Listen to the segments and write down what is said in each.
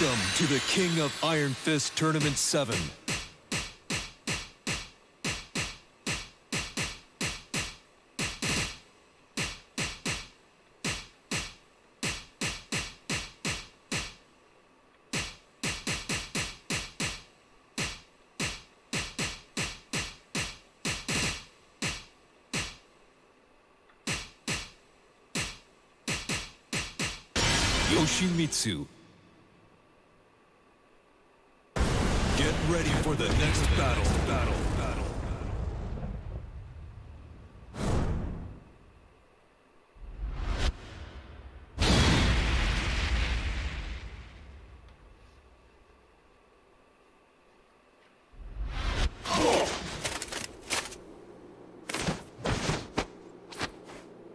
Welcome to the King of Iron Fist Tournament 7. Yoshimitsu. Ready for the next battle. Battle. Battle.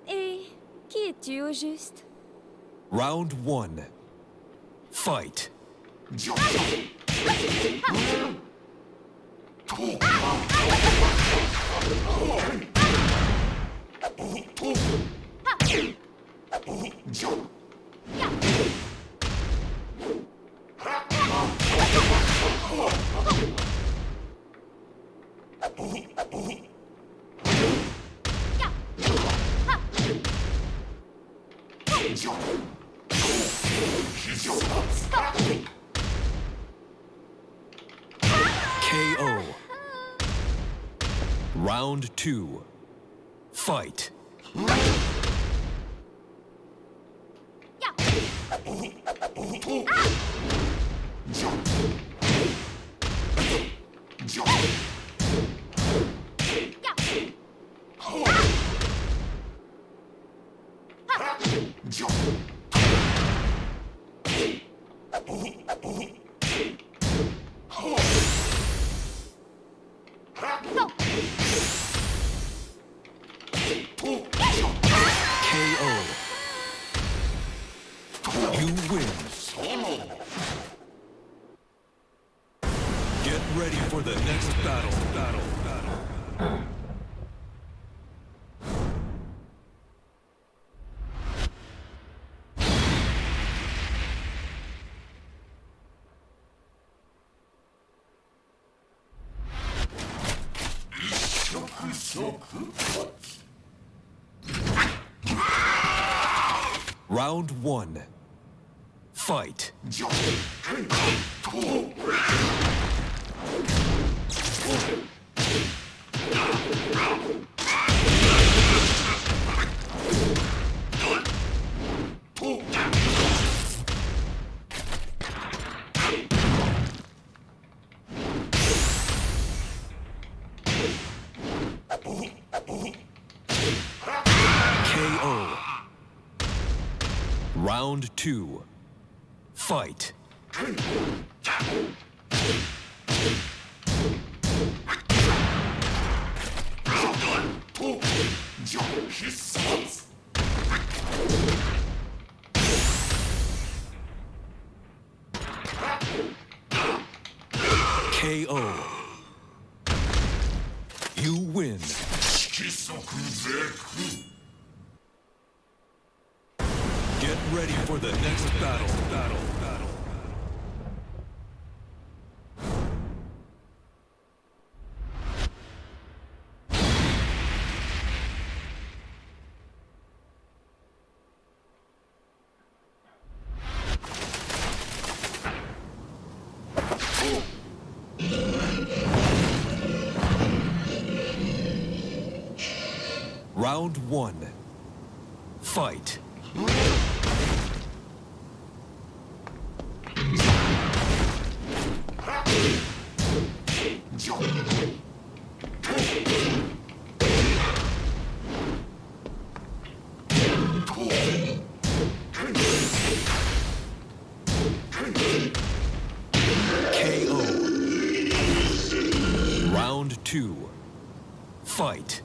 Et eh, qui es-tu au juste Round 1. Fight. KO. Round 2. Fight. KO. Ah. Round 1. Fight. Round 2. Fight. KO. You win. Ready for the next battle. Battle. Battle. Round 1. Fight. 2. Fight.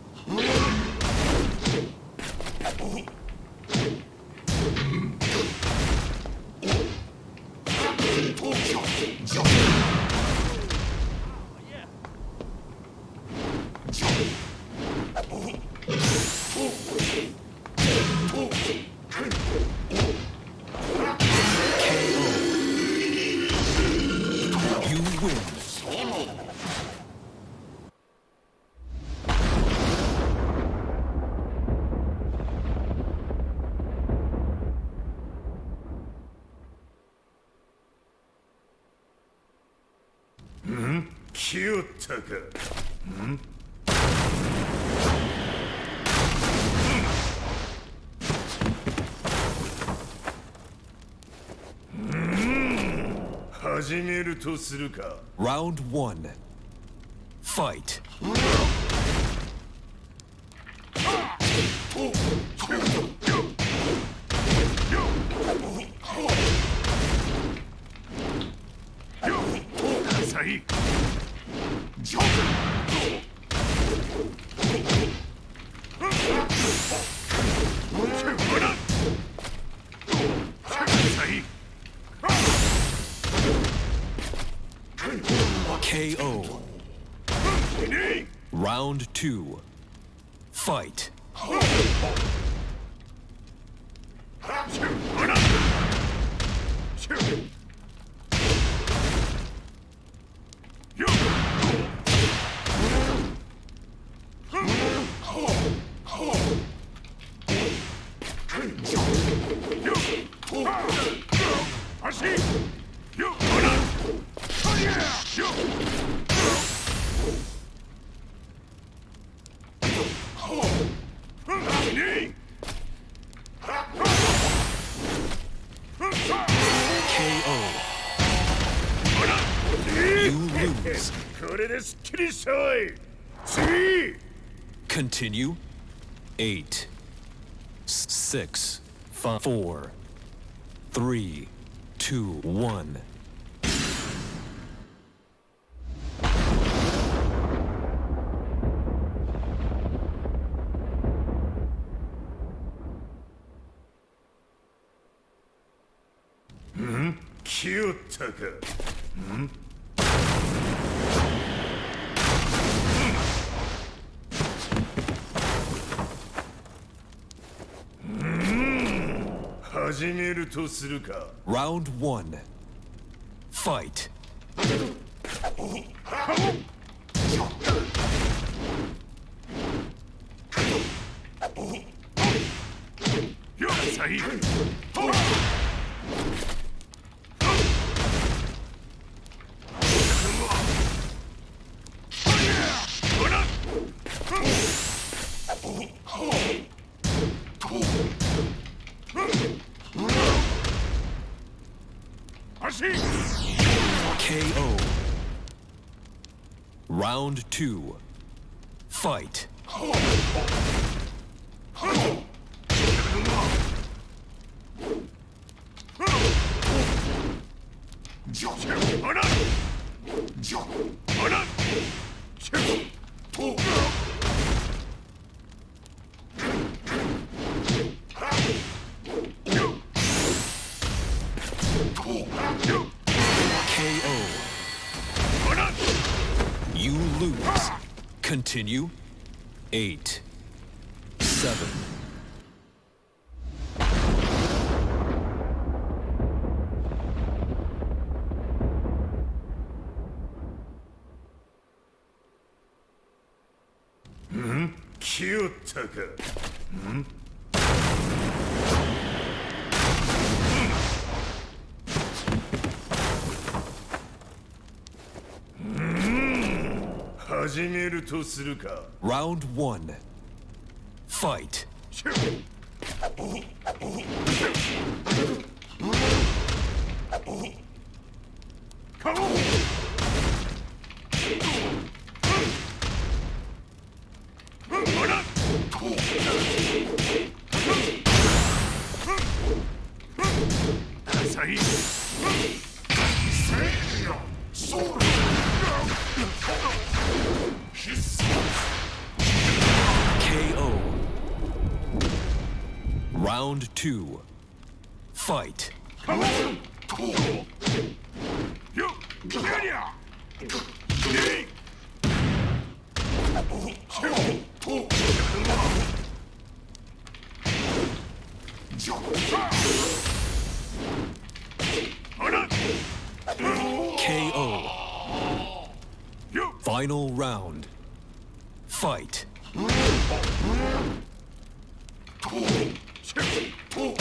Hmm? 来よったか始めるとするか Round one. Fight. Round two. Fight. Continue. Eight. Six. Five. Four. Three. Two. One. るかん？始めるとするか。Round 1 Fight. よっしゃい。足 KO. Round two. Fight. Continue. Eight. Seven. Hmm? 来よ始めるとするか Round one. Fight. 顔 ほ Round two. Fight. KO. Final round. Fight. Oh!